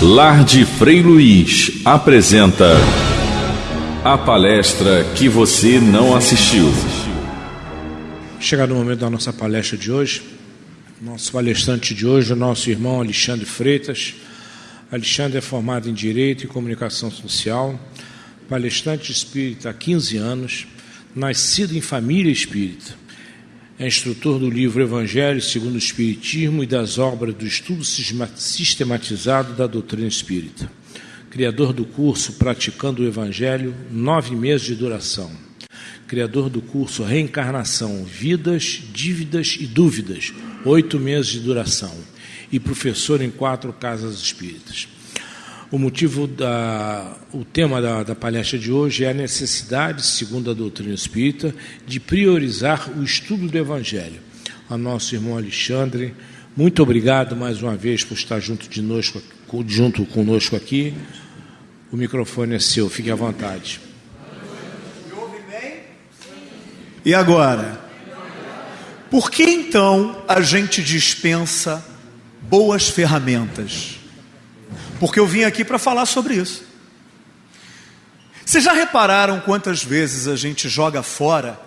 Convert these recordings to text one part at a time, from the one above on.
Lar de Frei Luiz apresenta a palestra que você não assistiu. Chegado o momento da nossa palestra de hoje, nosso palestrante de hoje o nosso irmão Alexandre Freitas. Alexandre é formado em Direito e Comunicação Social, palestrante espírita há 15 anos, nascido em família espírita. É instrutor do livro Evangelho segundo o Espiritismo e das obras do estudo sistematizado da doutrina espírita. Criador do curso Praticando o Evangelho, nove meses de duração. Criador do curso Reencarnação, Vidas, Dívidas e Dúvidas, oito meses de duração. E professor em quatro casas espíritas. O motivo da, o tema da, da, palestra de hoje é a necessidade, segundo a doutrina espírita, de priorizar o estudo do Evangelho. A nosso irmão Alexandre, muito obrigado mais uma vez por estar junto, de nós, junto conosco aqui. O microfone é seu, fique à vontade. Me ouve bem? E agora? Por que então a gente dispensa boas ferramentas? Porque eu vim aqui para falar sobre isso. Vocês já repararam quantas vezes a gente joga fora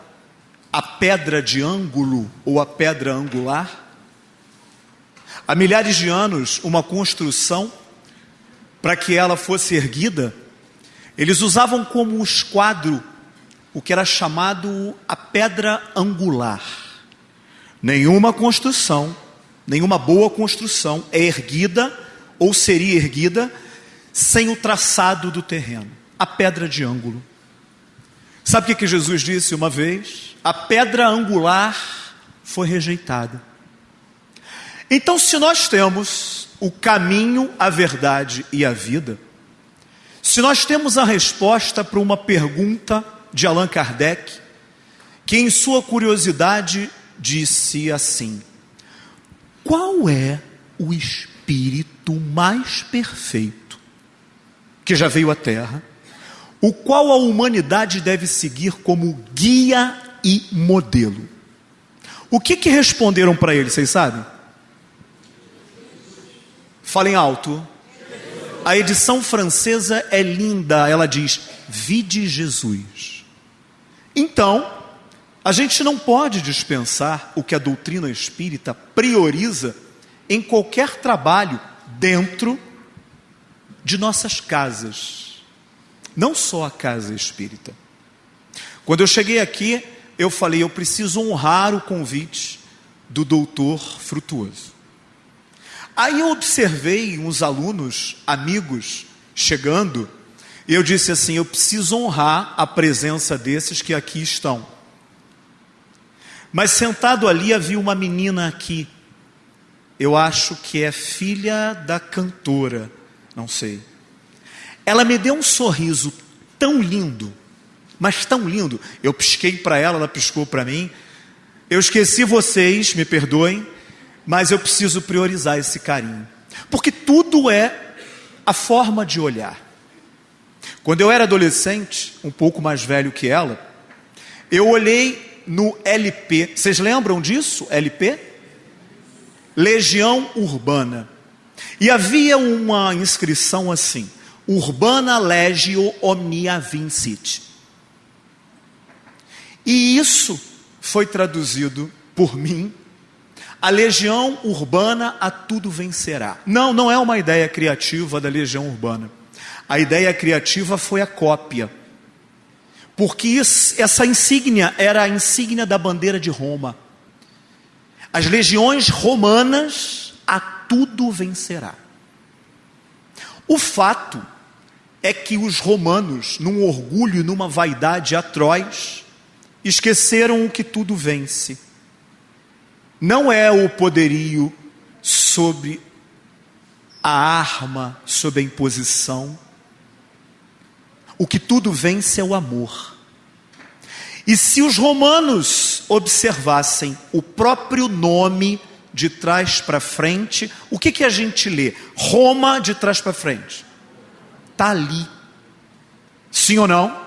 a pedra de ângulo ou a pedra angular? Há milhares de anos, uma construção, para que ela fosse erguida, eles usavam como esquadro o que era chamado a pedra angular. Nenhuma construção, nenhuma boa construção é erguida ou seria erguida sem o traçado do terreno, a pedra de ângulo. Sabe o que, Jesus disse uma vez? A pedra angular foi rejeitada. Então, se nós temos o caminho, a verdade e a vida, se nós temos a resposta para uma pergunta de Allan Kardec, que em sua curiosidade disse assim: qual é o espírito? Espírito mais perfeito que já veio à Terra, o qual a humanidade deve seguir como guia e modelo. O que, que responderam para ele, vocês sabem? Falem alto. A edição francesa é linda, ela diz: Vide Jesus. Então, a gente não pode dispensar o que a doutrina espírita prioriza em qualquer trabalho dentro de nossas casas, não só a casa espírita. Quando eu cheguei aqui, eu falei: eu preciso honrar o convite do doutor Frutuoso. Aí eu observei uns alunos, amigos, chegando, e eu disse assim: eu preciso honrar a presença desses que aqui estão. Mas sentado ali havia uma menina aqui, eu acho que é filha da cantora, não sei. Ela me deu um sorriso tão lindo, mas tão lindo. Eu pisquei para ela, ela piscou para mim. Eu esqueci vocês, me perdoem, mas eu preciso priorizar esse carinho, porque tudo é a forma de olhar. Quando eu era adolescente, um pouco mais velho que ela, eu olhei no LP. Vocês lembram disso? LP? Legião Urbana. E havia uma inscrição assim: Urbana Legio Omnia Vincit. E isso foi traduzido por mim. A legião urbana a tudo vencerá. Não, não é uma ideia criativa da legião urbana. A ideia criativa foi a cópia. Porque essa insígnia era a insígnia da bandeira de Roma. As legiões romanas a tudo vencerá. O fato é que os romanos, num orgulho numa vaidade atroz, esqueceram o que tudo vence. Não é o poderio sobre a arma, sobre a imposição. O que tudo vence é o amor. E se os romanos observassem o próprio nome de trás para frente, o que, que a gente lê? Roma de trás para frente. Está ali. Sim ou não?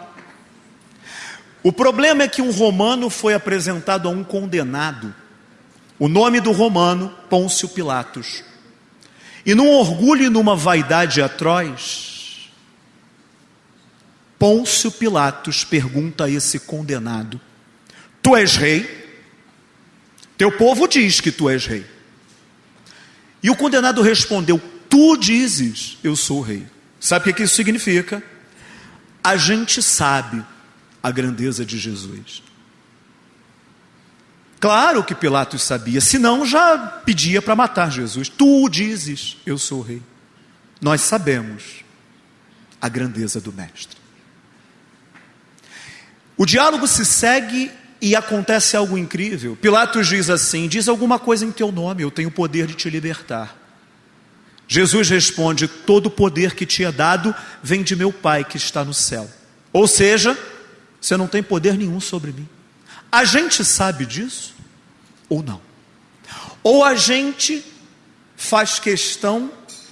O problema é que um romano foi apresentado a um condenado. O nome do romano, Pôncio Pilatos. E num orgulho e numa vaidade atroz, Pôncio Pilatos pergunta a esse condenado: Tu és rei? Teu povo diz que tu és rei. E o condenado respondeu: Tu dizes, eu sou rei. Sabe o que isso significa? A gente sabe a grandeza de Jesus. Claro que Pilatos sabia, senão já pedia para matar Jesus. Tu dizes, eu sou rei. Nós sabemos a grandeza do Mestre. O diálogo se segue e acontece algo incrível. Pilatos diz assim: Diz alguma coisa em teu nome, eu tenho o poder de te libertar. Jesus responde: Todo o poder que te é dado vem de meu Pai que está no céu. Ou seja, você não tem poder nenhum sobre mim. A gente sabe disso? ou não. Ou a gente faz questão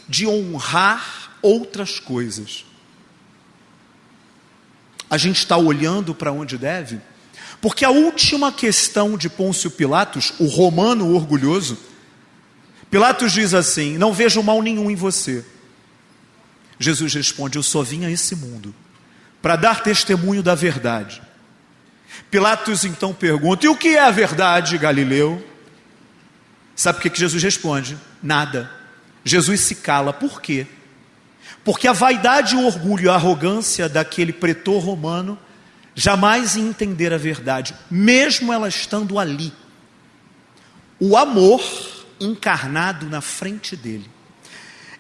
de honrar outras coisas. A gente está olhando para onde deve? Porque a última questão de Pôncio Pilatos, o romano orgulhoso, Pilatos diz assim: Não vejo mal nenhum em você. Jesus responde: Eu só vim a esse mundo para dar testemunho da verdade. Pilatos então pergunta: E o que é a verdade, Galileu? Sabe o que Jesus responde? Nada. Jesus se cala. Por quê? Porque a vaidade, o orgulho, a arrogância daquele pretor romano jamais entender a verdade, mesmo ela estando ali. O amor encarnado na frente dele.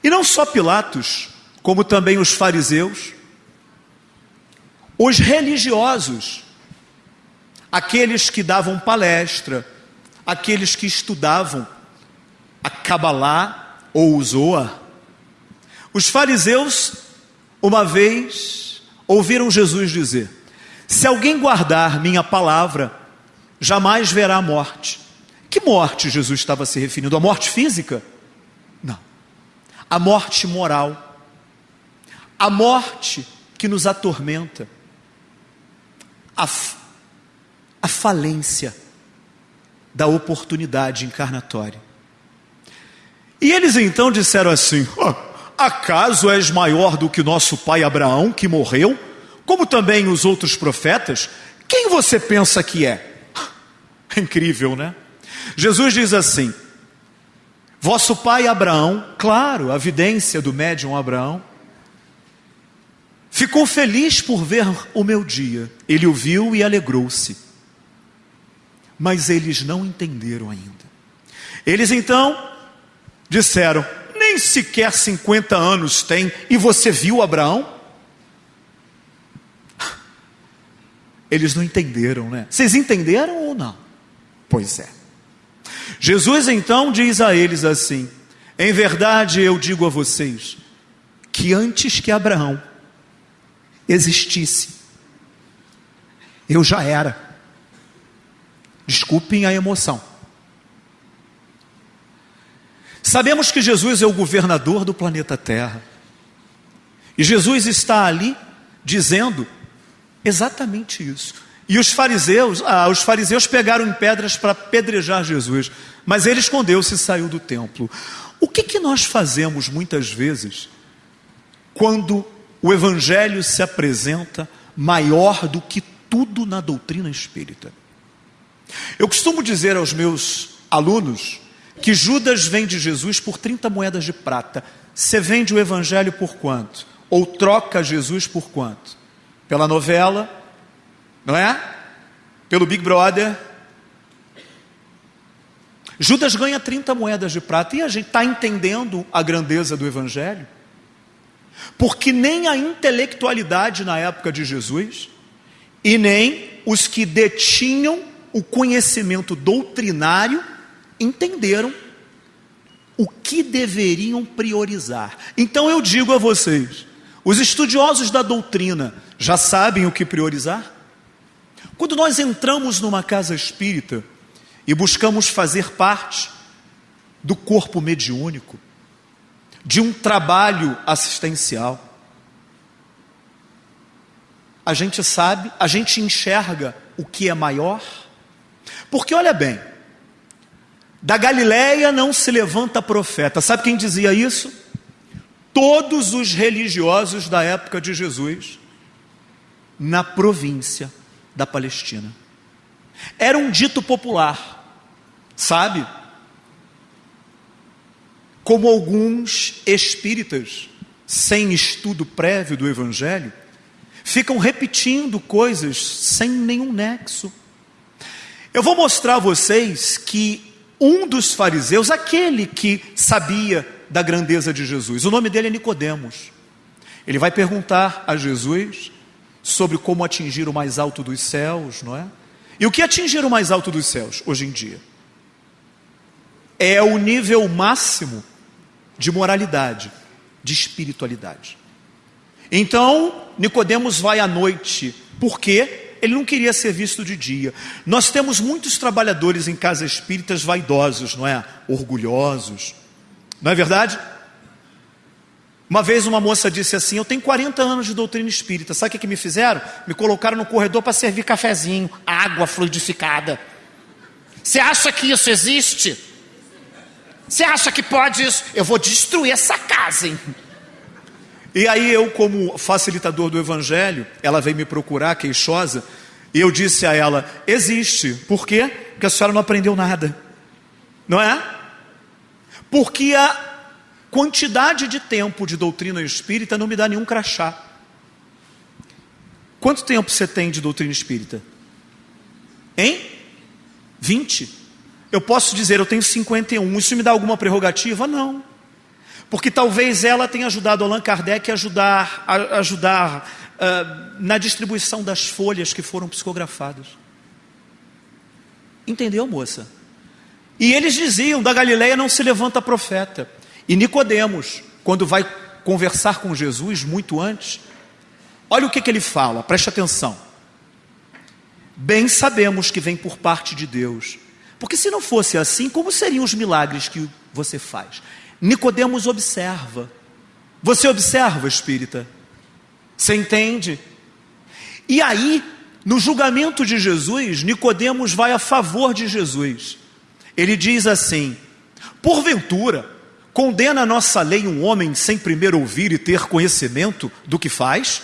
E não só Pilatos, como também os fariseus, os religiosos, aqueles que davam palestra, aqueles que estudavam a Kabbalah ou o Zoa. Os fariseus, uma vez, ouviram Jesus dizer: Se alguém guardar minha palavra, jamais verá a morte. Que morte Jesus estava se referindo? A morte física? Não. A morte moral. A morte que nos atormenta. A a falência da oportunidade encarnatória. E eles então disseram assim: oh, Acaso és maior do que nosso pai Abraão, que morreu, como também os outros profetas? Quem você pensa que é? é incrível, né? Jesus diz assim: Vosso pai Abraão, claro, a evidência do médium Abraão, ficou feliz por ver o meu dia. Ele o viu e alegrou-se mas eles não entenderam ainda. Eles então disseram: nem sequer 50 anos tem, e você viu Abraão? Eles não entenderam, né? Vocês entenderam ou não? Pois é. Jesus então diz a eles assim: Em verdade eu digo a vocês, que antes que Abraão existisse, eu já era. Desculpem a emoção. Sabemos que Jesus é o governador do planeta Terra. E Jesus está ali dizendo exatamente isso. E os fariseus, ah, os fariseus pegaram em pedras para pedrejar Jesus, mas ele escondeu-se e saiu do templo. O que, que nós fazemos muitas vezes quando o evangelho se apresenta maior do que tudo na doutrina espírita? Eu costumo dizer aos meus alunos que Judas vende Jesus por 30 moedas de prata. Você vende o evangelho por quanto? Ou troca Jesus por quanto? Pela novela, não é? Pelo Big Brother. Judas ganha 30 moedas de prata e a gente está entendendo a grandeza do evangelho. Porque nem a intelectualidade na época de Jesus e nem os que detinham o conhecimento doutrinário, entenderam o que deveriam priorizar. Então eu digo a vocês: os estudiosos da doutrina já sabem o que priorizar? Quando nós entramos numa casa espírita e buscamos fazer parte do corpo mediúnico, de um trabalho assistencial, a gente sabe, a gente enxerga o que é maior porque olha bem, Da Galileia não se levanta profeta. Sabe quem dizia isso? Todos os religiosos da época de Jesus, na província da Palestina. Era um dito popular, sabe? Como alguns espíritas, sem estudo prévio do Evangelho, ficam repetindo coisas sem nenhum nexo. Eu vou mostrar a vocês que um dos fariseus, aquele que sabia da grandeza de Jesus, o nome dele é Nicodemos. Ele vai perguntar a Jesus sobre como atingir o mais alto dos céus, não é? E o que atingir o mais alto dos céus hoje em dia? É o nível máximo de moralidade, de espiritualidade. Então, Nicodemos vai à noite, porque ele não queria ser visto de dia. Nós temos muitos trabalhadores em casas espíritas vaidosos, não é? Orgulhosos. Não é verdade? Uma vez uma moça disse assim: Eu tenho 40 anos de doutrina espírita. Sabe o que, me fizeram? Me colocaram no corredor para servir cafezinho, água fluidificada. Você acha que isso existe? Você acha que pode isso? Eu vou destruir essa casa, hein? E aí eu, como facilitador do evangelho, ela veio me procurar, queixosa, e eu disse a ela: existe. Por quê? Porque a senhora não aprendeu nada. Não é? Porque a quantidade de tempo de doutrina espírita não me dá nenhum crachá. Quanto tempo você tem de doutrina espírita? Hein? 20. Eu posso dizer, eu tenho 51. Isso me dá alguma prerrogativa? Não. Porque talvez ela tenha ajudado Allan Kardec a ajudar, a ajudar uh, na distribuição das folhas que foram psicografadas. Entendeu, moça? E eles diziam: da Galileia não se levanta profeta. E Nicodemos, quando vai conversar com Jesus muito antes, olha o que, que ele fala, preste atenção. Bem sabemos que vem por parte de Deus. Porque se não fosse assim, como seriam os milagres que você faz? Nicodemos observa. Você observa, espírita? Você entende? E aí, no julgamento de Jesus, Nicodemos vai a favor de Jesus. Ele diz assim: Porventura, Condena a nossa lei um homem sem primeiro ouvir e ter conhecimento do que faz?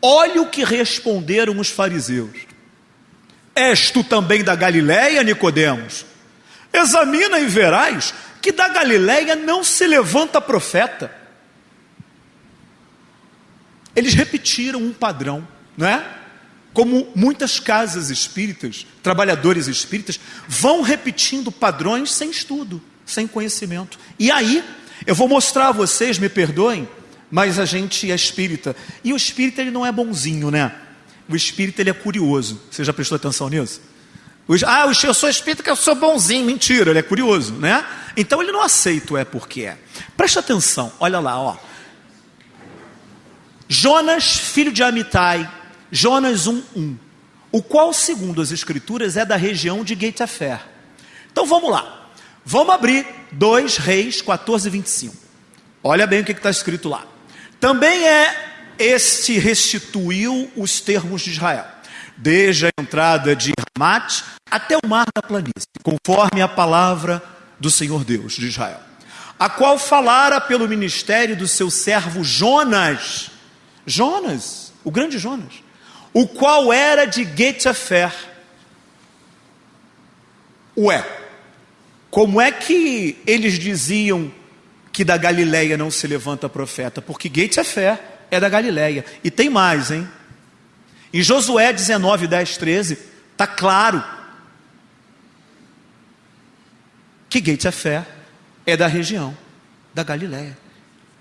Olha o que responderam os fariseus. És tu também da Galiléia, Nicodemos? Examina e verás que da Galiléia não se levanta profeta. Eles repetiram um padrão, não é? Como muitas casas espíritas, trabalhadores espíritas, vão repetindo padrões sem estudo sem conhecimento. E aí, eu vou mostrar a vocês, me perdoem, mas a gente é espírita. E o espírita ele não é bonzinho, né? O espírita ele é curioso. Você já prestou atenção nisso? Ah, eu sou espírita que eu sou bonzinho. Mentira, ele é curioso, né? Então ele não aceita o é porque é. Presta atenção, olha lá, ó. Jonas, filho de Amitai, Jonas 1:1, o qual, segundo as escrituras, é da região de Getafer. Então vamos lá. Vamos abrir 2 Reis 14, 25. Olha bem o que está escrito lá. Também é este restituiu os termos de Israel, desde a entrada de Ramat até o mar da planície, conforme a palavra do Senhor Deus de Israel, a qual falara pelo ministério do seu servo Jonas, Jonas, o grande Jonas, o qual era de Getafer. Ué, como é que eles diziam que da Galileia não se levanta profeta? Porque Gates é é da Galileia. E tem mais, hein? Em Josué 19, 10, 13, está claro que fé, é da região da Galileia.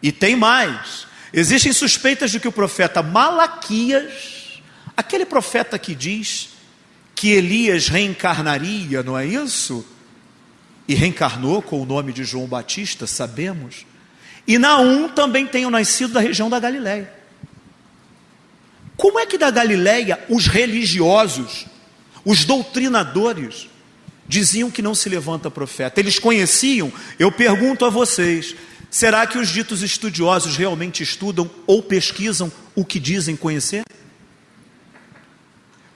E tem mais. Existem suspeitas de que o profeta Malaquias, aquele profeta que diz que Elias reencarnaria, não é isso? e reencarnou com o nome de João Batista, sabemos. E Naum também o nascido da região da Galiléia. Como é que da Galiléia os religiosos, os doutrinadores, diziam que não se levanta profeta? Eles conheciam? Eu pergunto a vocês: será que os ditos estudiosos realmente estudam ou pesquisam o que dizem conhecer?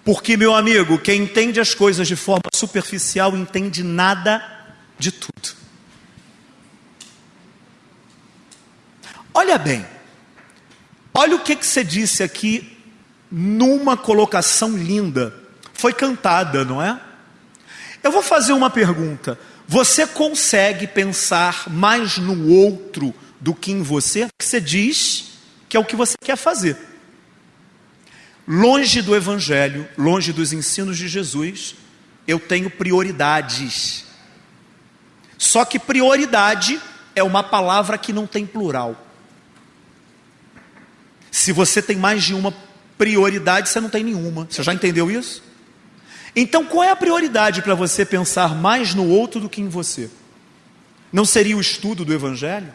Porque, meu amigo, quem entende as coisas de forma superficial entende nada de tudo. Olha bem, olha o que, que você disse aqui numa colocação linda. Foi cantada, não é? Eu vou fazer uma pergunta. Você consegue pensar mais no outro do que em você? Você diz que é o que você quer fazer. Longe do Evangelho, longe dos ensinos de Jesus, eu tenho prioridades. Só que prioridade é uma palavra que não tem plural. Se você tem mais de uma prioridade, você não tem nenhuma. Você já entendeu isso? Então, qual é a prioridade para você pensar mais no outro do que em você? Não seria o estudo do Evangelho?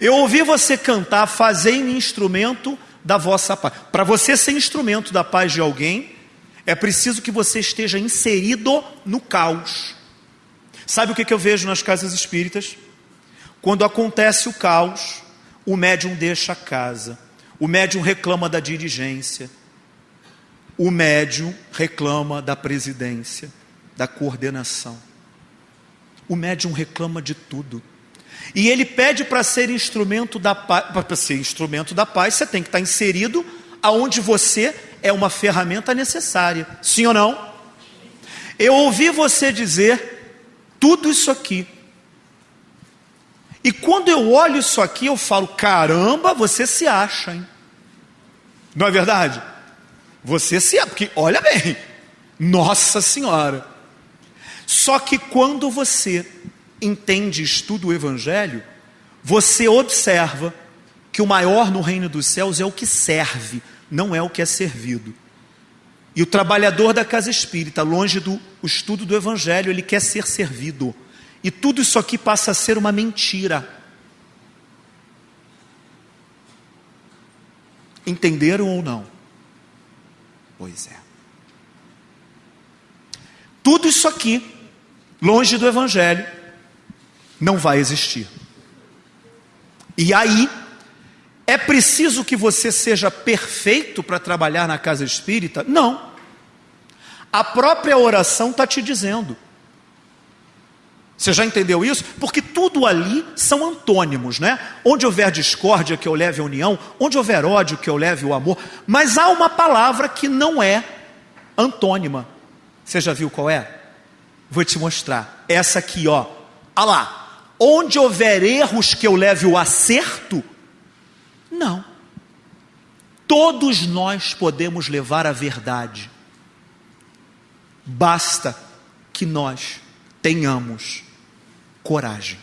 Eu ouvi você cantar, fazei-me instrumento da vossa paz. Para você ser instrumento da paz de alguém, é preciso que você esteja inserido no caos. Sabe o que, eu vejo nas casas espíritas? Quando acontece o caos, o médium deixa a casa, o médium reclama da dirigência, o médium reclama da presidência, da coordenação. O médium reclama de tudo. E ele pede para ser instrumento da paz, para ser instrumento da paz, você tem que estar inserido aonde você é uma ferramenta necessária. Sim ou não? Eu ouvi você dizer tudo isso aqui. E quando eu olho isso aqui, eu falo: caramba, você se acha, hein? Não é verdade? Você se é, porque olha bem, Nossa Senhora. Só que quando você entende, estuda o Evangelho, você observa que o maior no reino dos céus é o que serve, não é o que é servido. E o trabalhador da casa espírita, longe do estudo do Evangelho, ele quer ser servido. E tudo isso aqui passa a ser uma mentira. Entenderam ou não? Pois é. Tudo isso aqui, longe do Evangelho, não vai existir. E aí, é preciso que você seja perfeito para trabalhar na casa espírita? Não. A própria oração está te dizendo. Você já entendeu isso? Porque tudo ali são antônimos, né? Onde houver discórdia, que eu leve a união, onde houver ódio, que eu leve o amor. Mas há uma palavra que não é antônima. Você já viu qual é? Vou te mostrar. Essa aqui, ó. Olha lá. Onde houver erros, que eu leve o acerto? Não. Todos nós podemos levar a verdade. Basta que nós tenhamos coragem.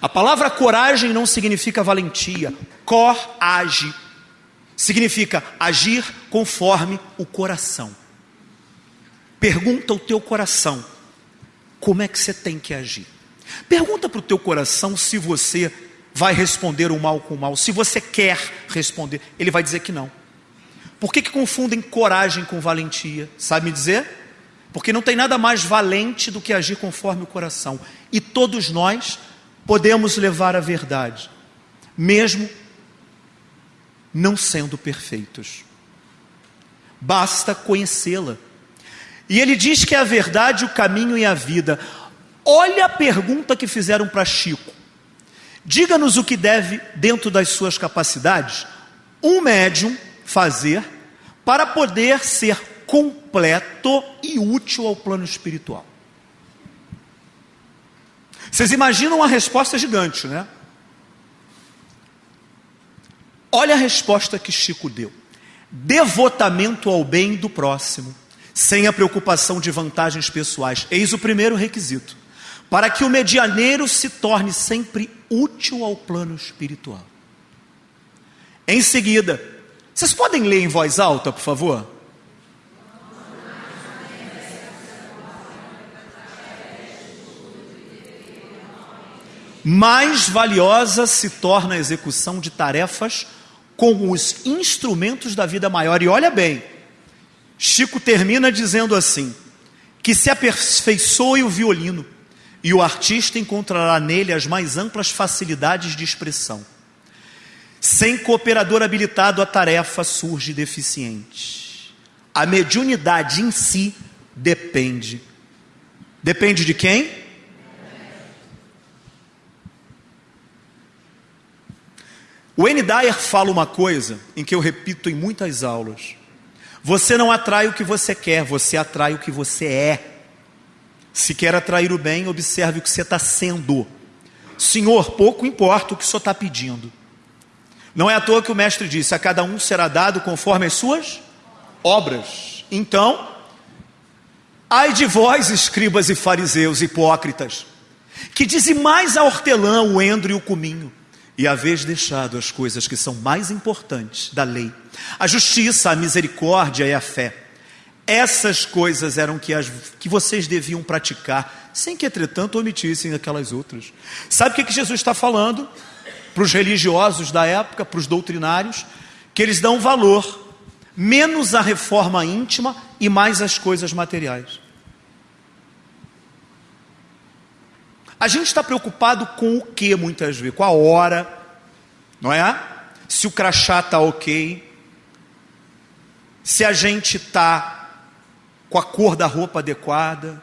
A palavra coragem não significa valentia, corage significa agir conforme o coração. Pergunta ao teu coração, como é que você tem que agir? Pergunta para o teu coração se você vai responder o mal com o mal, se você quer responder, ele vai dizer que não. Por que, que confundem coragem com valentia? Sabe me dizer? Porque não tem nada mais valente do que agir conforme o coração. E todos nós podemos levar a verdade, mesmo não sendo perfeitos. Basta conhecê-la. E ele diz que é a verdade, o caminho e a vida. Olha a pergunta que fizeram para Chico. Diga-nos o que deve, dentro das suas capacidades, um médium fazer para poder ser completo e útil ao plano espiritual. Vocês imaginam uma resposta gigante, né? Olha a resposta que Chico deu: devotamento ao bem do próximo, sem a preocupação de vantagens pessoais. Eis o primeiro requisito, para que o medianeiro se torne sempre útil ao plano espiritual. Em seguida, vocês podem ler em voz alta, por favor? mais valiosa se torna a execução de tarefas com os instrumentos da vida maior. E olha bem, Chico termina dizendo assim: que se aperfeiçoe o violino, e o artista encontrará nele as mais amplas facilidades de expressão. Sem cooperador habilitado, a tarefa surge deficiente. A mediunidade em si depende. Depende de quem? O N. Dyer fala uma coisa em que eu repito em muitas aulas. Você não atrai o que você quer, você atrai o que você é. Se quer atrair o bem, observe o que você está sendo. Senhor, pouco importa o que o Senhor está pedindo. Não é à toa que o mestre disse: a cada um será dado conforme as suas obras. Então, ai de vós, escribas e fariseus hipócritas, que dizimais a hortelã, o endro e o cominho, e haveis deixado as coisas que são mais importantes da lei, a justiça, a misericórdia e a fé. Essas coisas eram que, as, que vocês deviam praticar, sem que, entretanto, omitissem aquelas outras. Sabe o que, que Jesus está falando? para os religiosos da época, para os doutrinários, que eles dão valor menos à reforma íntima e mais às coisas materiais. A gente está preocupado com o que muitas vezes? Com a hora, não é? Se o crachá está ok, se a gente está com a cor da roupa adequada.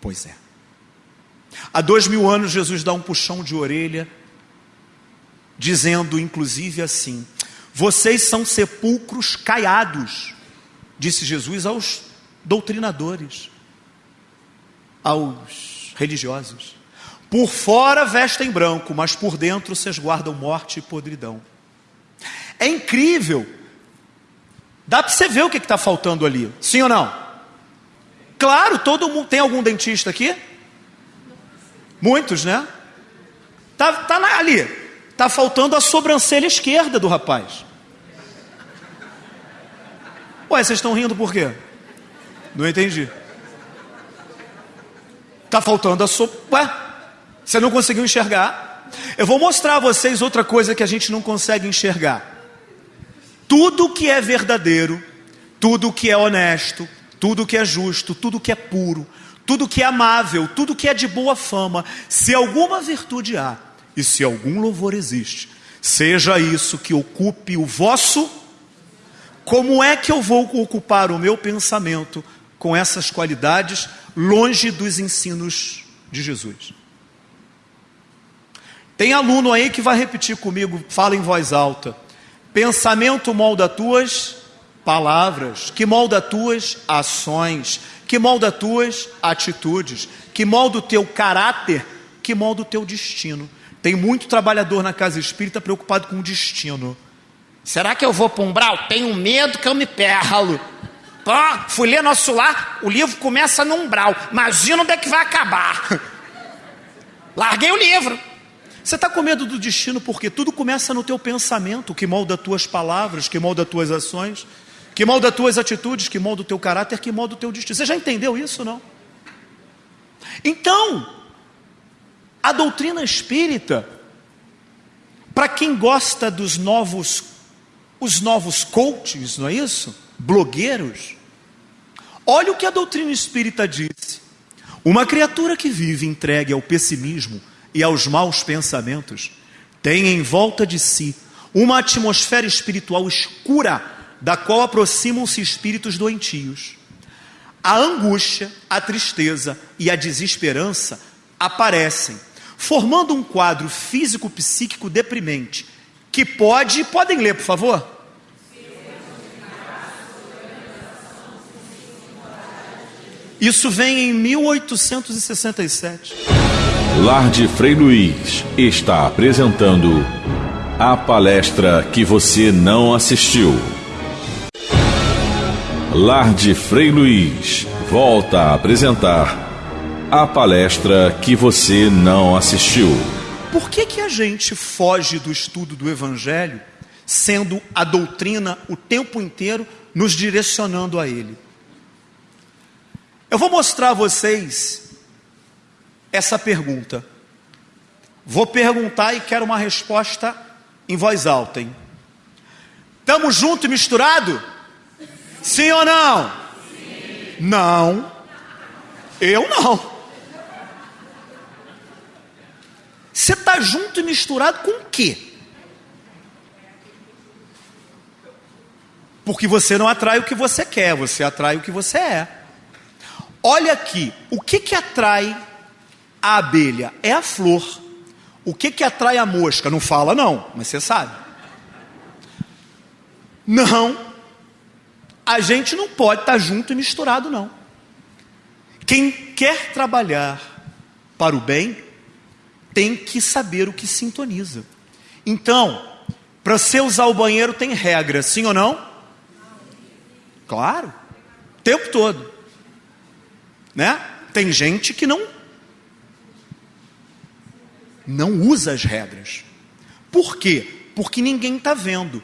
Pois é. Há dois mil anos Jesus dá um puxão de orelha dizendo inclusive assim: Vocês são sepulcros caiados, disse Jesus aos doutrinadores, aos religiosos. Por fora vestem branco, mas por dentro vocês guardam morte e podridão. É incrível. Dá para você ver o que está faltando ali, sim ou não? Claro, todo mundo. Tem algum dentista aqui? Muitos, né? Tá, tá na, ali. Está faltando a sobrancelha esquerda do rapaz. Ué, vocês estão rindo por quê? Não entendi. Está faltando a so... Ué, você não conseguiu enxergar? Eu vou mostrar a vocês outra coisa que a gente não consegue enxergar. Tudo que é verdadeiro, tudo que é honesto, tudo que é justo, tudo que é puro, tudo que é amável, tudo que é de boa fama, se alguma virtude há, e se algum louvor existe, seja isso que ocupe o vosso. Como é que eu vou ocupar o meu pensamento com essas qualidades longe dos ensinos de Jesus? Tem aluno aí que vai repetir comigo, fala em voz alta. Pensamento molda tuas palavras, que molda tuas ações, que molda tuas atitudes, que molda o teu caráter, que molda o teu destino. Tem muito trabalhador na casa espírita preocupado com o destino. Será que eu vou para um umbral? Tenho medo que eu me perlo. Pô, fui ler nosso lar, o livro começa no umbral. Imagina onde é que vai acabar. Larguei o livro. Você está com medo do destino porque tudo começa no teu pensamento, que molda tuas palavras, que molda tuas ações, que molda tuas atitudes, que molda o teu caráter, que molda o teu destino. Você já entendeu isso, não? Então, a doutrina espírita, para quem gosta dos novos, os novos coaches, não é isso? Blogueiros. Olha o que a doutrina espírita diz. Uma criatura que vive entregue ao pessimismo e aos maus pensamentos tem em volta de si uma atmosfera espiritual escura, da qual aproximam-se espíritos doentios. A angústia, a tristeza e a desesperança aparecem formando um quadro físico-psíquico deprimente, que pode, podem ler, por favor? Isso vem em 1867. Lar de Frei Luiz está apresentando a palestra que você não assistiu. Lar de Frei Luiz volta a apresentar a palestra que você não assistiu. Por que, que a gente foge do estudo do Evangelho, sendo a doutrina o tempo inteiro nos direcionando a ele? Eu vou mostrar a vocês essa pergunta. Vou perguntar e quero uma resposta em voz alta, hein? Estamos junto e misturado? Sim ou não? Sim. Não. Eu não. Você está junto e misturado com o quê? Porque você não atrai o que você quer, você atrai o que você é. Olha aqui, o que que atrai a abelha? É a flor. O que que atrai a mosca? Não fala não, mas você sabe. Não, a gente não pode estar junto e misturado não. Quem quer trabalhar para o bem tem que saber o que sintoniza. Então, para você usar o banheiro tem regra, sim ou não? Claro, o tempo todo. Né? Tem gente que não não usa as regras. Por quê? Porque ninguém está vendo.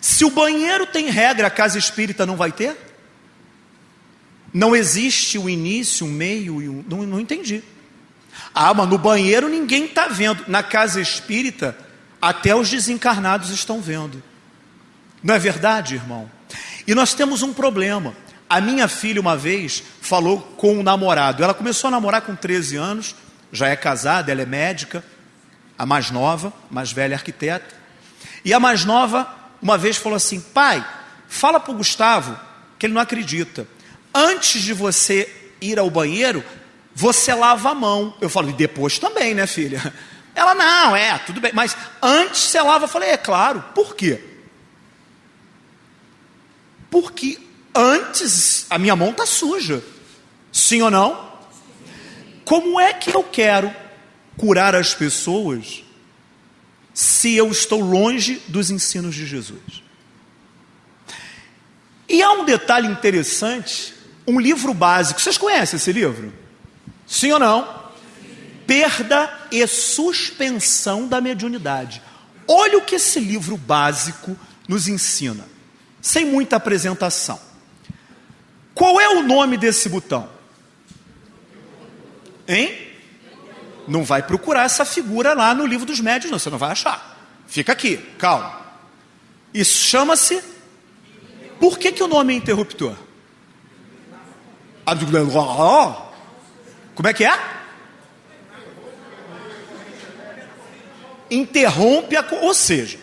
Se o banheiro tem regra, a casa espírita não vai ter? Não existe o início, o meio e o. Não, não entendi. Ah, mas no banheiro ninguém está vendo. Na casa espírita, até os desencarnados estão vendo. Não é verdade, irmão? E nós temos um problema. A minha filha, uma vez, falou com um namorado. Ela começou a namorar com 13 anos, já é casada, ela é médica, a mais nova, mais velha arquiteta. E a mais nova, uma vez, falou assim: pai, fala para o Gustavo que ele não acredita. Antes de você ir ao banheiro, você lava a mão. Eu falo, e depois também, né, filha? Ela, não, é, tudo bem. Mas antes você lava, eu falei, é claro. Por quê? Porque antes a minha mão está suja. Sim ou não? Como é que eu quero curar as pessoas se eu estou longe dos ensinos de Jesus? E há um detalhe interessante, um livro básico. Vocês conhecem esse livro? Sim ou não? Perda e suspensão da mediunidade. Olha o que esse livro básico nos ensina sem muita apresentação. Qual é o nome desse botão? Hein? Não vai procurar essa figura lá no livro dos médios, não, você não vai achar. Fica aqui, calma. Isso chama-se. Por que, que o nome é interruptor? Como é que é? Interrompe a. Ou seja,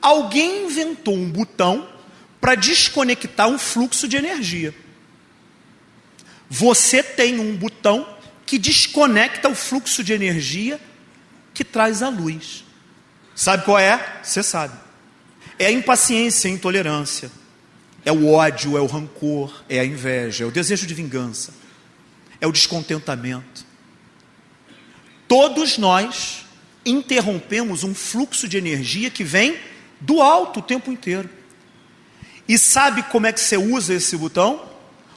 alguém inventou um botão para desconectar um fluxo de energia. Você tem um botão que desconecta o fluxo de energia que traz a luz. Sabe qual é? Você sabe. É a impaciência, a intolerância. É o ódio, é o rancor, é a inveja, é o desejo de vingança, é o descontentamento. Todos nós interrompemos um fluxo de energia que vem do alto o tempo inteiro. E sabe como é que você usa esse botão?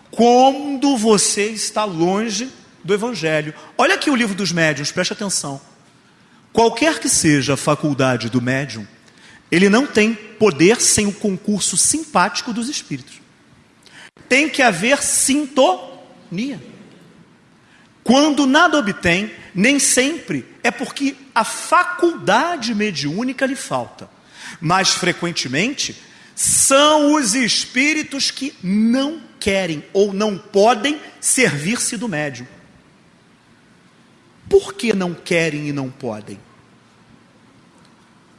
Quando você está longe do Evangelho. Olha aqui o livro dos médiuns, preste atenção. Qualquer que seja a faculdade do médium, ele não tem poder sem o concurso simpático dos espíritos. Tem que haver sintonia. Quando nada obtém, nem sempre é porque a faculdade mediúnica lhe falta. Mais frequentemente, são os espíritos que não querem ou não podem servir-se do médium. Por que não querem e não podem?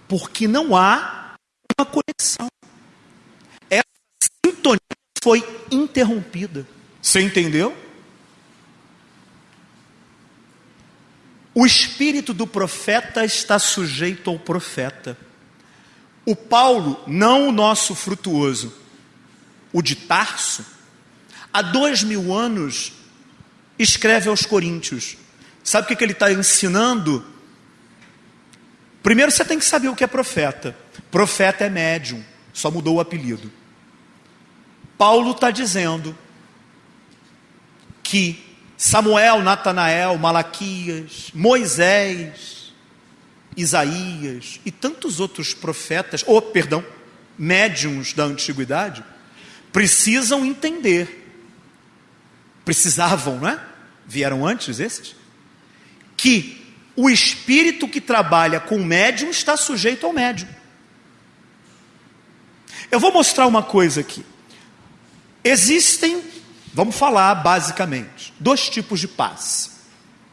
Porque não há uma conexão. Essa sintonia foi interrompida. Você entendeu? O espírito do profeta está sujeito ao profeta. O Paulo, não o nosso frutuoso, o de Tarso, há dois mil anos escreve aos Coríntios. Sabe o que, ele está ensinando? Primeiro você tem que saber o que é profeta. Profeta é médium, só mudou o apelido. Paulo está dizendo que Samuel, Natanael, Malaquias, Moisés, Isaías e tantos outros profetas, ou perdão, médiums da antiguidade, precisam entender. Precisavam, não é? Vieram antes esses? Que o espírito que trabalha com o médium está sujeito ao médium. Eu vou mostrar uma coisa aqui. Existem, vamos falar basicamente, dois tipos de passe.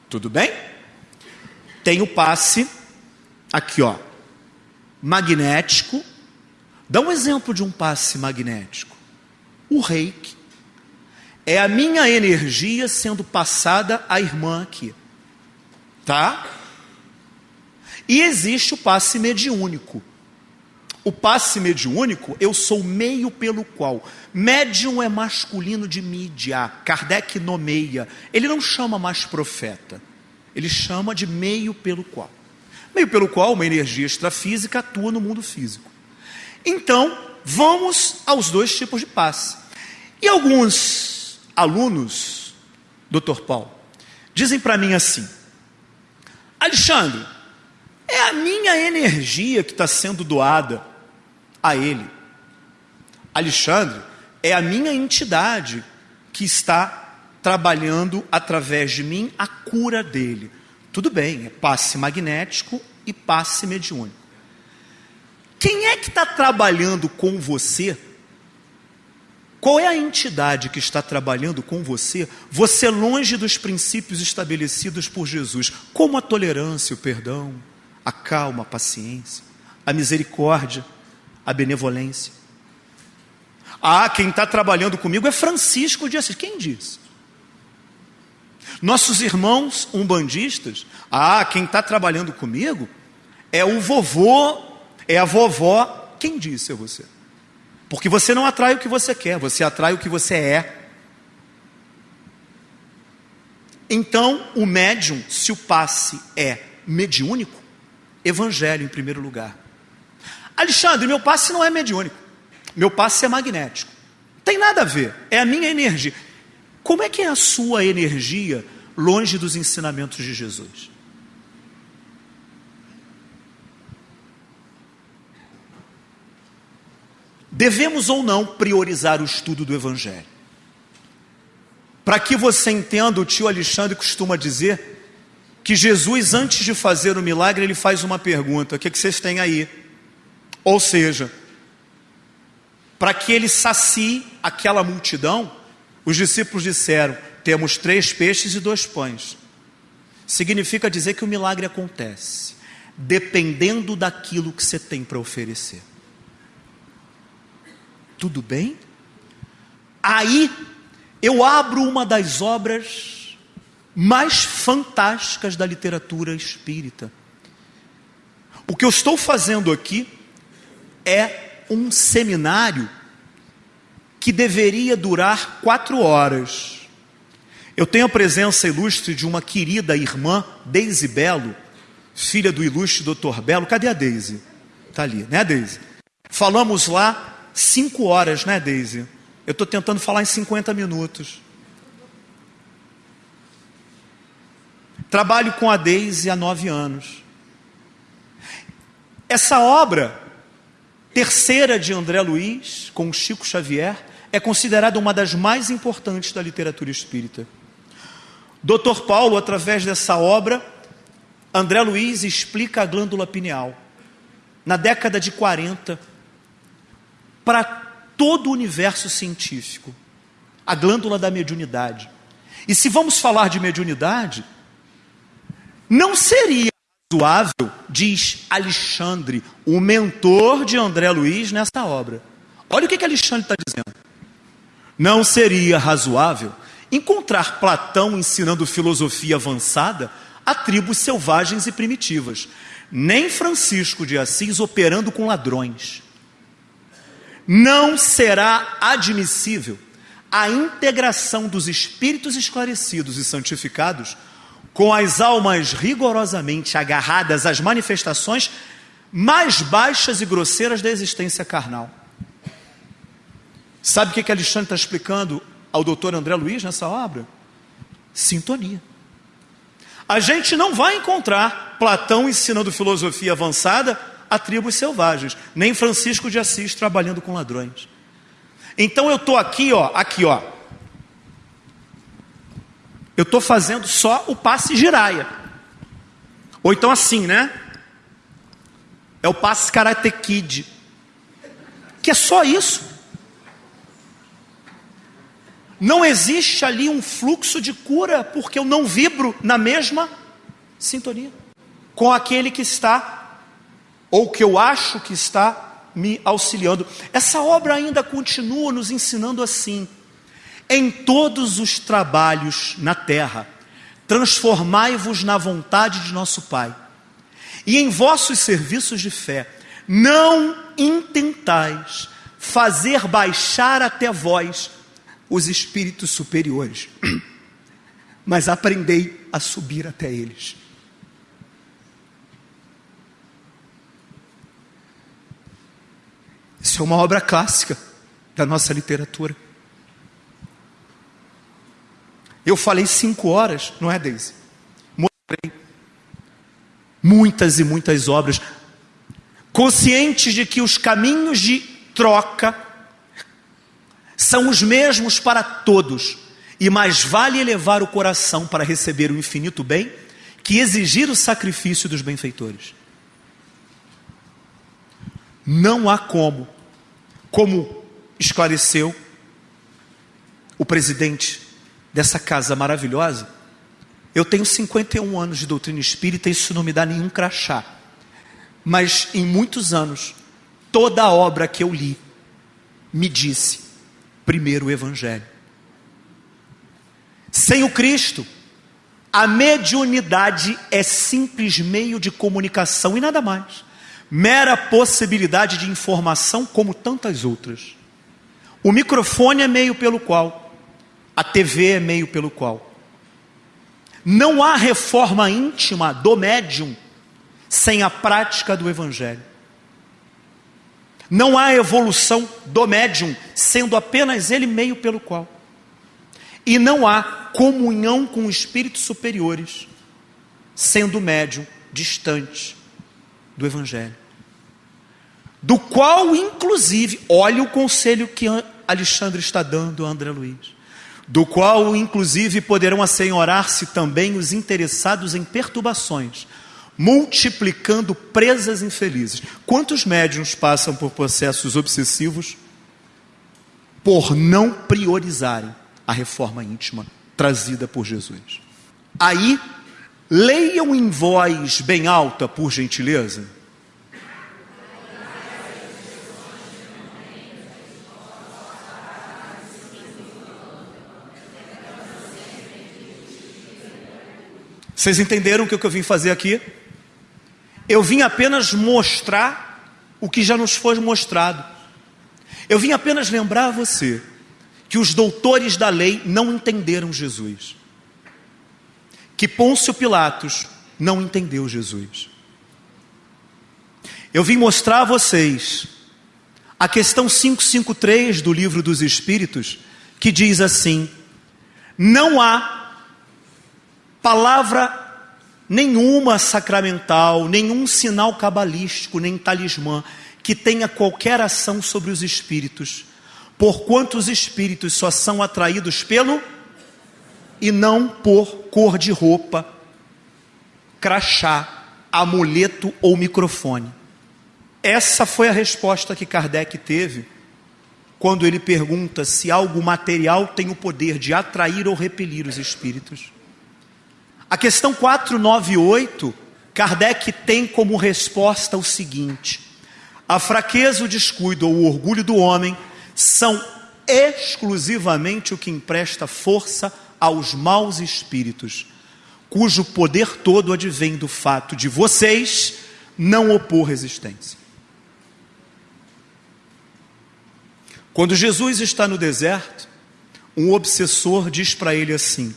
Tudo bem? Tem o passe Aqui, ó. Magnético. Dá um exemplo de um passe magnético. O reiki é a minha energia sendo passada à irmã aqui. Tá? E existe o passe mediúnico. O passe mediúnico, eu sou meio pelo qual. Médium é masculino de mídia. Kardec nomeia. Ele não chama mais profeta. Ele chama de meio pelo qual. Meio pelo qual uma energia extrafísica atua no mundo físico. Então, vamos aos dois tipos de passe. E alguns alunos, Dr. Paulo, dizem para mim assim: Alexandre, é a minha energia que está sendo doada a Ele. Alexandre, é a minha entidade que está trabalhando através de mim a cura dele. Tudo bem, é passe magnético e passe mediúnico. Quem é que está trabalhando com você? Qual é a entidade que está trabalhando com você? Você longe dos princípios estabelecidos por Jesus, como a tolerância, o perdão, a calma, a paciência, a misericórdia, a benevolência. Ah, quem está trabalhando comigo é Francisco de Assis. Quem disse? Nossos irmãos umbandistas, ah, quem está trabalhando comigo é o vovô, é a vovó. Quem disse é você? Porque você não atrai o que você quer, você atrai o que você é. Então, o médium, se o passe é mediúnico, evangelho em primeiro lugar. Alexandre, meu passe não é mediúnico. Meu passe é magnético. Tem nada a ver, é a minha energia. Como é que é a sua energia longe dos ensinamentos de Jesus? Devemos ou não priorizar o estudo do Evangelho? Para que você entenda, o tio Alexandre costuma dizer que Jesus, antes de fazer o milagre, ele faz uma pergunta: o que, é que vocês têm aí? Ou seja, para que ele sacie aquela multidão, os discípulos disseram: temos três peixes e dois pães. Significa dizer que o milagre acontece, dependendo daquilo que você tem para oferecer. Tudo bem? Aí eu abro uma das obras mais fantásticas da literatura espírita. O que eu estou fazendo aqui é um seminário que deveria durar quatro horas. Eu tenho a presença ilustre de uma querida irmã, Deise Belo, filha do ilustre doutor Belo. Cadê a Deise? Está ali, né, Deise? Falamos lá cinco horas, né, Deise? Eu estou tentando falar em 50 minutos. Trabalho com a Deise há nove anos. Essa obra terceira de André Luiz, com Chico Xavier, é considerada uma das mais importantes da literatura espírita. Dr. Paulo, através dessa obra, André Luiz explica a glândula pineal. Na década de 40, para todo o universo científico, a glândula da mediunidade. E se vamos falar de mediunidade, não seria razoável, diz Alexandre, o mentor de André Luiz nessa obra. Olha o que, que Alexandre está dizendo. Não seria razoável encontrar Platão ensinando filosofia avançada a tribos selvagens e primitivas, nem Francisco de Assis operando com ladrões. Não será admissível a integração dos espíritos esclarecidos e santificados com as almas rigorosamente agarradas às manifestações mais baixas e grosseiras da existência carnal. Sabe o que, que Alexandre está explicando ao doutor André Luiz nessa obra? Sintonia. A gente não vai encontrar Platão ensinando filosofia avançada a tribos selvagens, nem Francisco de Assis trabalhando com ladrões. Então eu estou aqui, ó, aqui, ó, eu estou fazendo só o passe giraia. Ou então assim, né? É o passe Karate Kid. Que é só isso. Não existe ali um fluxo de cura, porque eu não vibro na mesma sintonia com aquele que está, ou que eu acho que está, me auxiliando. Essa obra ainda continua nos ensinando assim: em todos os trabalhos na terra, transformai-vos na vontade de nosso Pai, e em vossos serviços de fé, não intentais fazer baixar até vós os espíritos superiores, mas aprendei a subir até eles. Isso é uma obra clássica da nossa literatura. Eu falei cinco horas, não é, Deise? Mostrei muitas e muitas obras, conscientes de que os caminhos de troca são os mesmos para todos, e mais vale elevar o coração para receber o infinito bem que exigir o sacrifício dos benfeitores. Não há como, como esclareceu o presidente dessa casa maravilhosa, eu tenho 51 anos de doutrina espírita, isso não me dá nenhum crachá. Mas em muitos anos, toda a obra que eu li me disse: primeiro o Evangelho. Sem o Cristo, a mediunidade é simples meio de comunicação e nada mais. Mera possibilidade de informação, como tantas outras. O microfone é meio pelo qual, a TV é meio pelo qual. Não há reforma íntima do médium sem a prática do Evangelho. Não há evolução do médium, sendo apenas ele meio pelo qual. E não há comunhão com espíritos superiores, sendo o médium distante do Evangelho. Do qual, inclusive, olha o conselho que Alexandre está dando a André Luiz. Do qual, inclusive, poderão assenhorar-se também os interessados em perturbações, multiplicando presas infelizes. Quantos médiums passam por processos obsessivos por não priorizarem a reforma íntima trazida por Jesus? Aí, leiam em voz bem alta, por gentileza. Vocês entenderam o que eu vim fazer aqui? Eu vim apenas mostrar o que já nos foi mostrado. Eu vim apenas lembrar a você que os doutores da lei não entenderam Jesus. Que Pôncio Pilatos não entendeu Jesus. Eu vim mostrar a vocês a questão 553 do livro dos Espíritos, que diz assim: não há palavra nenhuma sacramental, nenhum sinal cabalístico, nem talismã que tenha qualquer ação sobre os espíritos, porquanto os espíritos só são atraídos pelo e não por cor de roupa, crachá, amuleto ou microfone. Essa foi a resposta que Kardec teve quando ele pergunta se algo material tem o poder de atrair ou repelir os espíritos. A questão 498, Kardec tem como resposta o seguinte: a fraqueza, o descuido ou o orgulho do homem são exclusivamente o que empresta força aos maus espíritos, cujo poder todo advém do fato de vocês não opor resistência. Quando Jesus está no deserto, um obsessor diz para ele assim: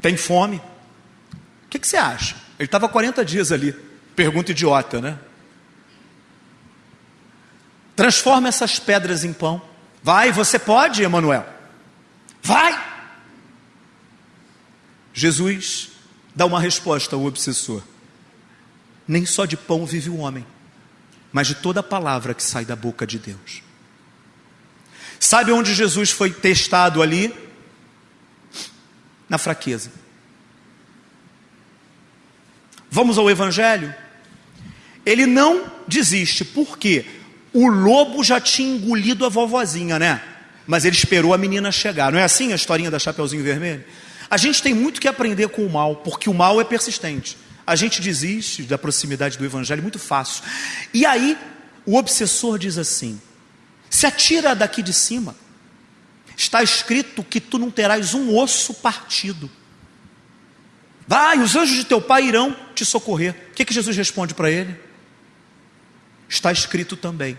tem fome. O que, que você acha? Ele estava 40 dias ali. Pergunta idiota, né? Transforma essas pedras em pão. Vai, você pode, Emanuel. Vai! Jesus dá uma resposta ao obsessor. Nem só de pão vive o homem, mas de toda a palavra que sai da boca de Deus. Sabe onde Jesus foi testado ali? na fraqueza. Vamos ao Evangelho? Ele não desiste, porque o lobo já tinha engolido a vovozinha, né? Mas ele esperou a menina chegar. Não é assim a historinha da Chapeuzinho Vermelho? A gente tem muito que aprender com o mal, porque o mal é persistente. A gente desiste da proximidade do Evangelho muito fácil. E aí, o obsessor diz assim: se atira daqui de cima. Está escrito que tu não terás um osso partido. Vai, os anjos de teu pai irão te socorrer. O que, que Jesus responde para ele? Está escrito também: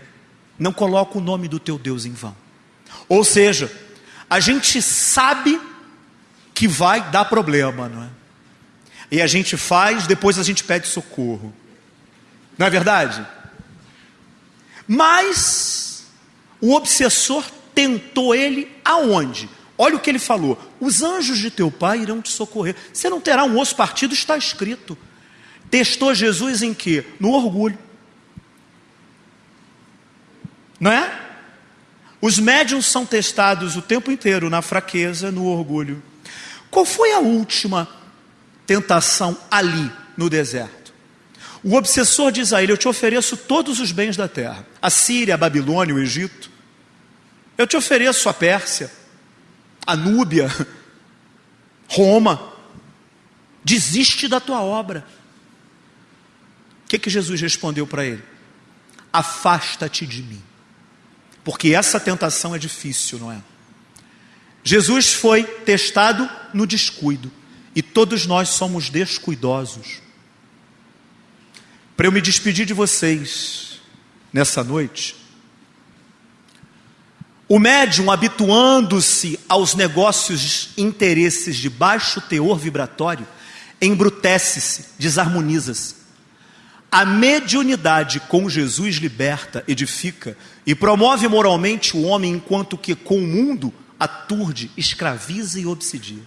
não coloca o nome do teu Deus em vão. Ou seja, a gente sabe que vai dar problema, não é? E a gente faz, depois a gente pede socorro. Não é verdade? Mas o obsessor tentou ele aonde? Olha o que ele falou: os anjos de teu pai irão te socorrer. Você não terá um osso partido, está escrito. Testou Jesus em quê? No orgulho. Não é? Os médiums são testados o tempo inteiro na fraqueza, no orgulho. Qual foi a última tentação ali no deserto? O obsessor diz a ele: Eu te ofereço todos os bens da terra, a Síria, a Babilônia, o Egito. Eu te ofereço a Pérsia, a Núbia, Roma. Desiste da tua obra. O que, que Jesus respondeu para ele? Afasta-te de mim. Porque essa tentação é difícil, não é? Jesus foi testado no descuido. E todos nós somos descuidosos. Para eu me despedir de vocês nessa noite, o médium, habituando-se aos negócios interesses de baixo teor vibratório, embrutece-se, desarmoniza-se. A mediunidade com Jesus liberta, edifica e promove moralmente o homem, enquanto que com o mundo aturde, escraviza e obsidia.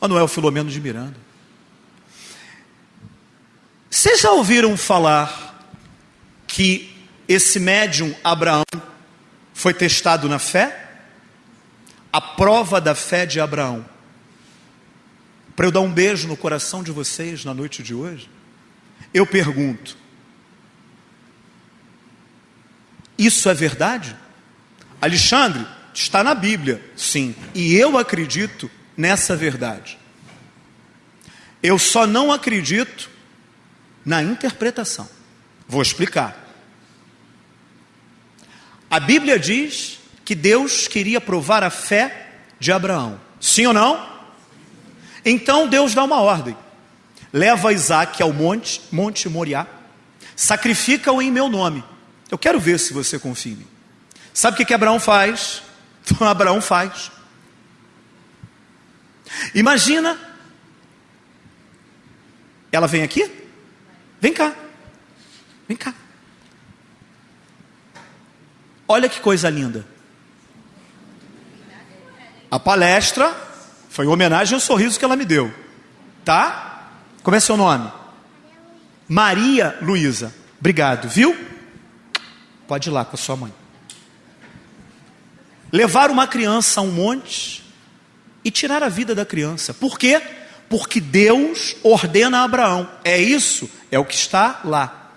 Manuel Filomeno de Miranda. Vocês já ouviram falar que esse médium Abraão foi testado na fé? A prova da fé de Abraão. Para eu dar um beijo no coração de vocês na noite de hoje, eu pergunto: isso é verdade? Alexandre, está na Bíblia, sim, e eu acredito nessa verdade. Eu só não acredito na interpretação. Vou explicar. A Bíblia diz que Deus queria provar a fé de Abraão. Sim ou não? Então Deus dá uma ordem. Leva Isaac ao monte, Monte Moriá, sacrifica-o em meu nome. Eu quero ver se você confia em mim. Sabe o que, que Abraão faz? Então Abraão faz. Imagina, ela vem aqui? Vem cá, vem cá. Olha que coisa linda. A palestra foi em homenagem ao sorriso que ela me deu. Tá? Como é seu nome? Maria Luísa. Obrigado, viu? Pode ir lá com a sua mãe. Levar uma criança a um monte e tirar a vida da criança. Por quê? Porque Deus ordena a Abraão. É isso? É o que está lá.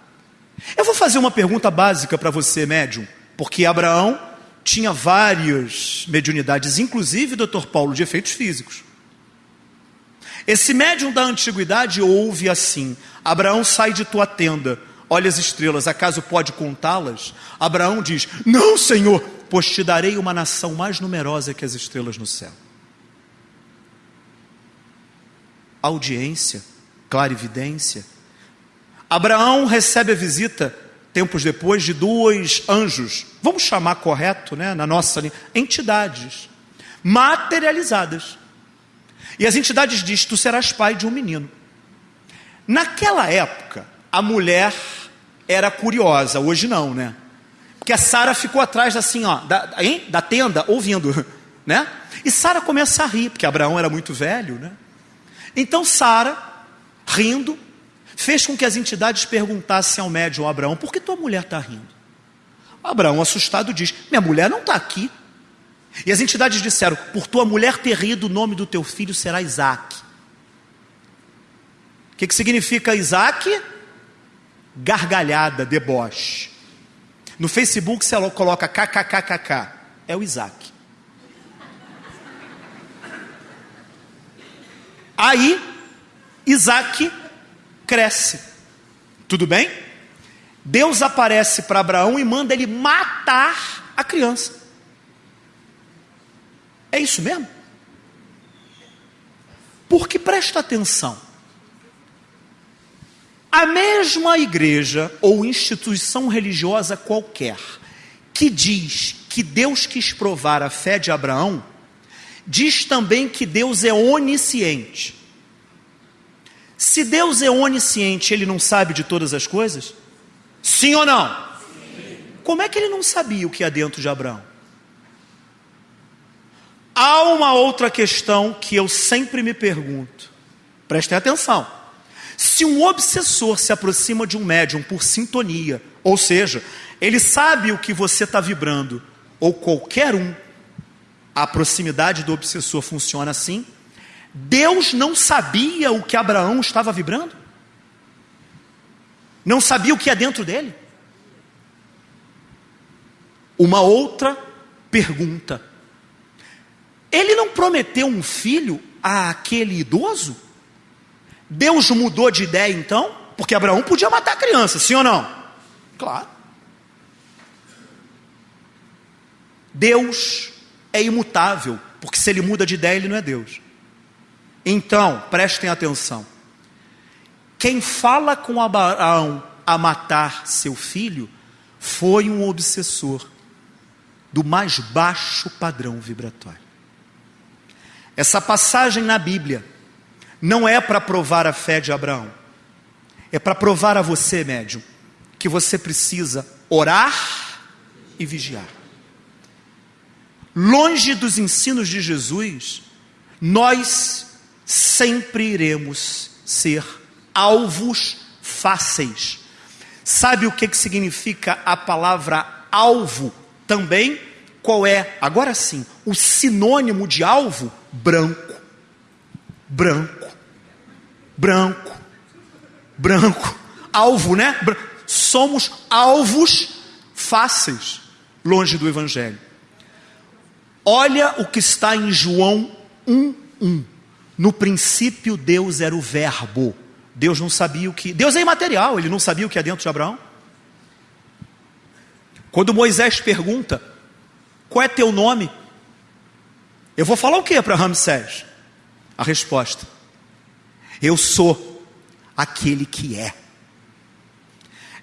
Eu vou fazer uma pergunta básica para você, médium. Porque Abraão tinha várias mediunidades, inclusive, doutor Paulo, de efeitos físicos. Esse médium da antiguidade ouve assim: Abraão sai de tua tenda, olha as estrelas, acaso pode contá-las? Abraão diz: Não, Senhor, pois te darei uma nação mais numerosa que as estrelas no céu. Audiência, clarividência. Abraão recebe a visita tempos depois, de dois anjos, vamos chamar correto, né, na nossa entidades materializadas. E as entidades dizem: Tu serás pai de um menino. Naquela época, a mulher era curiosa, hoje não, né? Porque a Sara ficou atrás assim, ó, da, hein? da tenda, ouvindo, né? E Sara começa a rir, porque Abraão era muito velho, né? Então Sara, rindo, fez com que as entidades perguntassem ao médium Abraão: por que tua mulher está rindo? Abraão, assustado, diz: minha mulher não está aqui. E as entidades disseram: por tua mulher ter rido, o nome do teu filho será Isaac. O que, que significa Isaac? Gargalhada, deboche. No Facebook você coloca kkkk, é o Isaac. Aí, Isaac cresce. Tudo bem? Deus aparece para Abraão e manda ele matar a criança. É isso mesmo? Porque presta atenção. A mesma igreja ou instituição religiosa qualquer que diz que Deus quis provar a fé de Abraão, diz também que Deus é onisciente. Se Deus é onisciente, ele não sabe de todas as coisas? Sim ou não? Sim. Como é que ele não sabia o que há dentro de Abraão? Há uma outra questão que eu sempre me pergunto. Prestem atenção. Se um obsessor se aproxima de um médium por sintonia, ou seja, ele sabe o que você está vibrando, ou qualquer um, a proximidade do obsessor funciona assim. Deus não sabia o que Abraão estava vibrando? Não sabia o que é dentro dele? Uma outra pergunta. Ele não prometeu um filho àquele idoso? Deus mudou de ideia então? Porque Abraão podia matar a criança, sim ou não? Claro. Deus é imutável, porque se ele muda de ideia, ele não é Deus. Então, prestem atenção. Quem fala com Abraão a matar seu filho foi um obsessor do mais baixo padrão vibratório. Essa passagem na Bíblia não é para provar a fé de Abraão, é para provar a você, médium, que você precisa orar e vigiar. Longe dos ensinos de Jesus, nós sempre iremos ser alvos fáceis. Sabe o que, que significa a palavra alvo também? Qual é, agora sim, o sinônimo de alvo? Branco. Branco branco, branco, alvo, né? Somos alvos fáceis longe do Evangelho. Olha o que está em João 1:1. No princípio Deus era o Verbo. Deus não sabia o que. Deus é imaterial, ele não sabia o que é dentro de Abraão. Quando Moisés pergunta: Qual é teu nome? Eu vou falar o que para Ramsés? A resposta: eu sou aquele que é.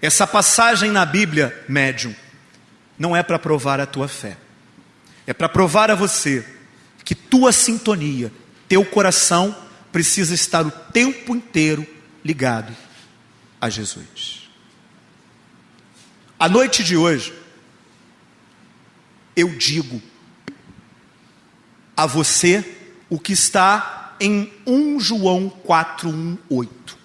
Essa passagem na Bíblia, médium, não é para provar a tua fé. É para provar a você que tua sintonia, teu coração precisa estar o tempo inteiro ligado a Jesus. A noite de hoje, eu digo a você o que está em 1 João 4:18.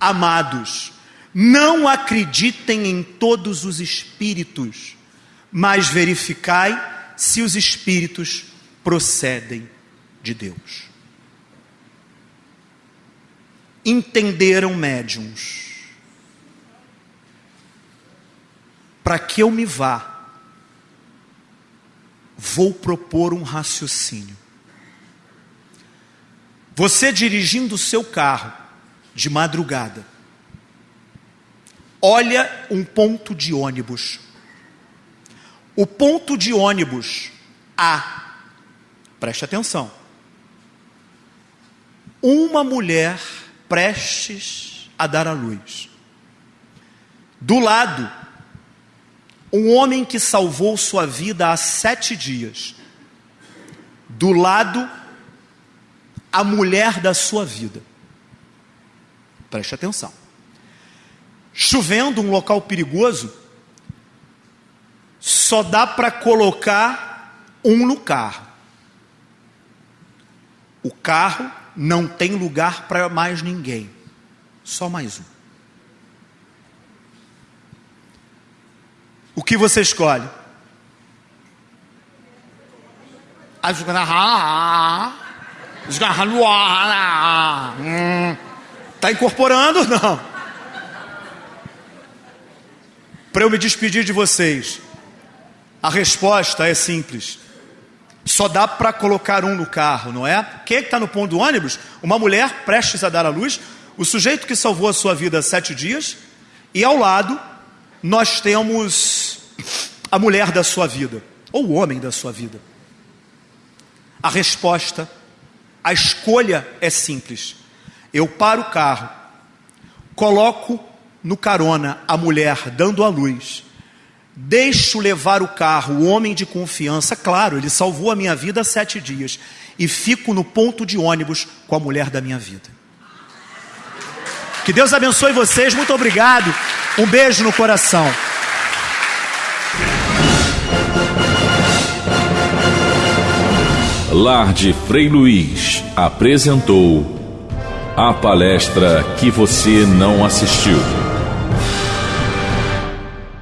Amados, não acreditem em todos os espíritos, mas verificai se os espíritos procedem de Deus. Entenderam médiums. Para que eu me vá, vou propor um raciocínio. Você dirigindo o seu carro de madrugada, olha um ponto de ônibus. O ponto de ônibus A, preste atenção. Uma mulher prestes a dar à luz. Do lado, um homem que salvou sua vida há sete dias. Do lado, a mulher da sua vida. Preste atenção. Chovendo, um local perigoso, só dá para colocar um no carro. O carro não tem lugar para mais ninguém, só mais um. O que você escolhe? Está incorporando? Não. Para eu me despedir de vocês, a resposta é simples. Só dá para colocar um no carro, não é? Quem é que está no ponto do ônibus? Uma mulher prestes a dar à luz, o sujeito que salvou a sua vida há sete dias, e ao lado, nós temos a mulher da sua vida, ou o homem da sua vida. A resposta, a escolha é simples. Eu paro o carro, coloco no carona a mulher dando a luz, deixo levar o carro, o homem de confiança, claro, ele salvou a minha vida há sete dias, e fico no ponto de ônibus com a mulher da minha vida. Que Deus abençoe vocês, muito obrigado, um beijo no coração. Lar de Frei Luiz apresentou a palestra que você não assistiu.